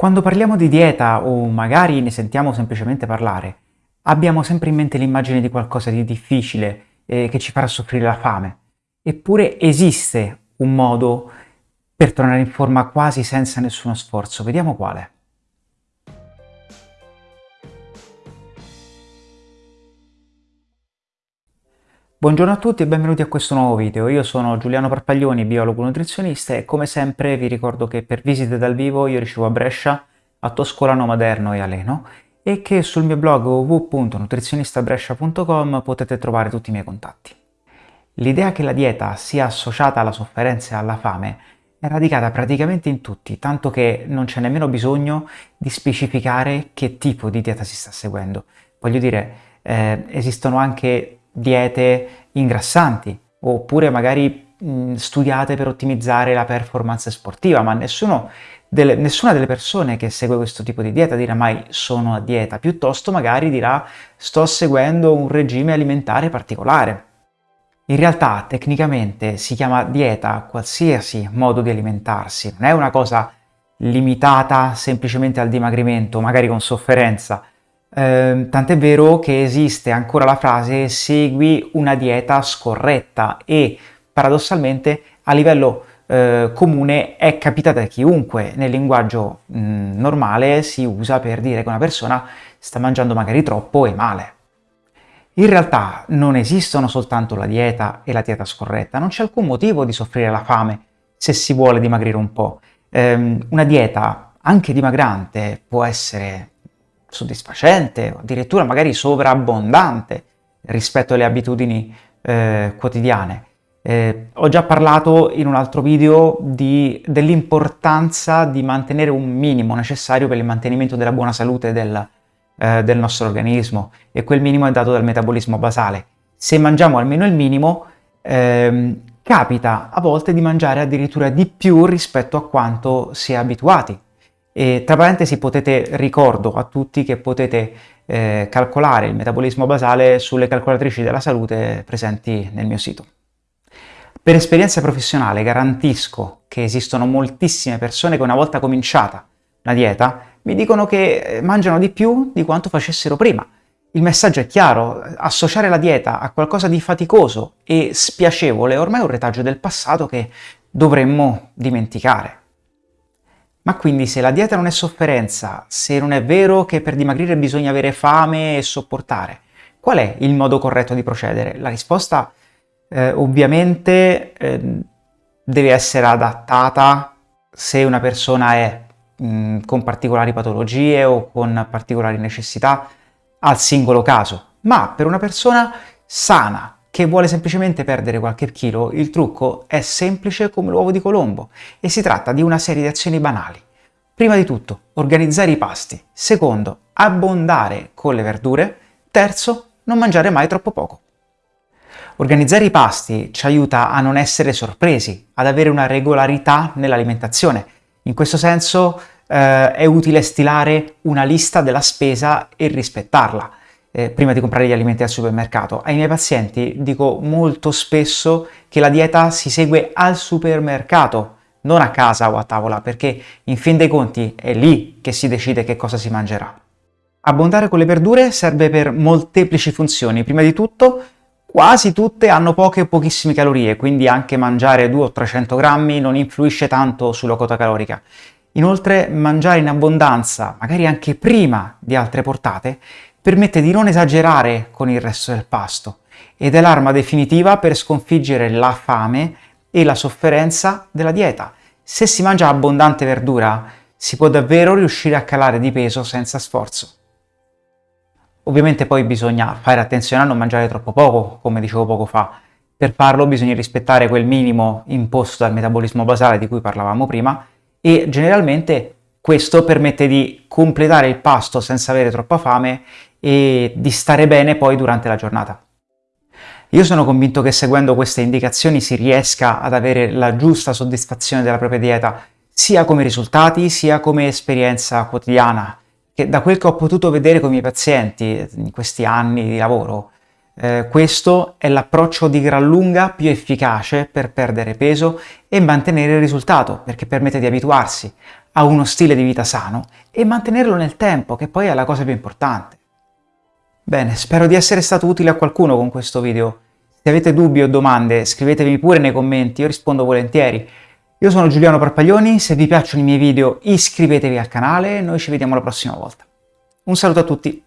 Quando parliamo di dieta o magari ne sentiamo semplicemente parlare, abbiamo sempre in mente l'immagine di qualcosa di difficile eh, che ci farà soffrire la fame. Eppure esiste un modo per tornare in forma quasi senza nessuno sforzo. Vediamo quale. Buongiorno a tutti e benvenuti a questo nuovo video. Io sono Giuliano Parpaglioni, biologo nutrizionista e come sempre vi ricordo che per visite dal vivo io ricevo a Brescia, a Toscolano Maderno e a Leno e che sul mio blog www.nutrizionistabrescia.com potete trovare tutti i miei contatti. L'idea che la dieta sia associata alla sofferenza e alla fame è radicata praticamente in tutti, tanto che non c'è nemmeno bisogno di specificare che tipo di dieta si sta seguendo. Voglio dire, eh, esistono anche diete ingrassanti oppure magari mh, studiate per ottimizzare la performance sportiva, ma delle, nessuna delle persone che segue questo tipo di dieta dirà mai sono a dieta, piuttosto magari dirà sto seguendo un regime alimentare particolare. In realtà tecnicamente si chiama dieta qualsiasi modo di alimentarsi, non è una cosa limitata semplicemente al dimagrimento, magari con sofferenza, eh, tant'è vero che esiste ancora la frase segui una dieta scorretta e paradossalmente a livello eh, comune è capitata a chiunque, nel linguaggio mh, normale si usa per dire che una persona sta mangiando magari troppo e male. In realtà non esistono soltanto la dieta e la dieta scorretta, non c'è alcun motivo di soffrire la fame se si vuole dimagrire un po'. Eh, una dieta anche dimagrante può essere soddisfacente addirittura magari sovrabbondante rispetto alle abitudini eh, quotidiane. Eh, ho già parlato in un altro video dell'importanza di mantenere un minimo necessario per il mantenimento della buona salute del, eh, del nostro organismo e quel minimo è dato dal metabolismo basale. Se mangiamo almeno il minimo, ehm, capita a volte di mangiare addirittura di più rispetto a quanto si è abituati. E tra parentesi potete, ricordo a tutti che potete eh, calcolare il metabolismo basale sulle calcolatrici della salute presenti nel mio sito. Per esperienza professionale garantisco che esistono moltissime persone che una volta cominciata una dieta mi dicono che eh, mangiano di più di quanto facessero prima. Il messaggio è chiaro, associare la dieta a qualcosa di faticoso e spiacevole è ormai un retaggio del passato che dovremmo dimenticare. Ma quindi se la dieta non è sofferenza, se non è vero che per dimagrire bisogna avere fame e sopportare, qual è il modo corretto di procedere? La risposta eh, ovviamente eh, deve essere adattata se una persona è mh, con particolari patologie o con particolari necessità al singolo caso, ma per una persona sana che vuole semplicemente perdere qualche chilo, il trucco è semplice come l'uovo di Colombo e si tratta di una serie di azioni banali. Prima di tutto, organizzare i pasti. Secondo, abbondare con le verdure. Terzo, non mangiare mai troppo poco. Organizzare i pasti ci aiuta a non essere sorpresi, ad avere una regolarità nell'alimentazione. In questo senso eh, è utile stilare una lista della spesa e rispettarla eh, prima di comprare gli alimenti al supermercato. Ai miei pazienti dico molto spesso che la dieta si segue al supermercato, non a casa o a tavola, perché in fin dei conti è lì che si decide che cosa si mangerà. Abbondare con le verdure serve per molteplici funzioni. Prima di tutto, quasi tutte hanno poche o pochissime calorie, quindi anche mangiare 200 o 300 grammi non influisce tanto sulla quota calorica. Inoltre, mangiare in abbondanza, magari anche prima di altre portate, permette di non esagerare con il resto del pasto ed è l'arma definitiva per sconfiggere la fame e la sofferenza della dieta. Se si mangia abbondante verdura, si può davvero riuscire a calare di peso senza sforzo. Ovviamente poi bisogna fare attenzione a non mangiare troppo poco, come dicevo poco fa. Per farlo bisogna rispettare quel minimo imposto dal metabolismo basale di cui parlavamo prima e generalmente questo permette di completare il pasto senza avere troppa fame e di stare bene poi durante la giornata. Io sono convinto che seguendo queste indicazioni si riesca ad avere la giusta soddisfazione della propria dieta, sia come risultati, sia come esperienza quotidiana, che da quel che ho potuto vedere con i miei pazienti in questi anni di lavoro, eh, questo è l'approccio di gran lunga più efficace per perdere peso e mantenere il risultato, perché permette di abituarsi a uno stile di vita sano e mantenerlo nel tempo, che poi è la cosa più importante. Bene, spero di essere stato utile a qualcuno con questo video. Se avete dubbi o domande scrivetemi pure nei commenti, io rispondo volentieri. Io sono Giuliano Parpaglioni, se vi piacciono i miei video iscrivetevi al canale e noi ci vediamo la prossima volta. Un saluto a tutti!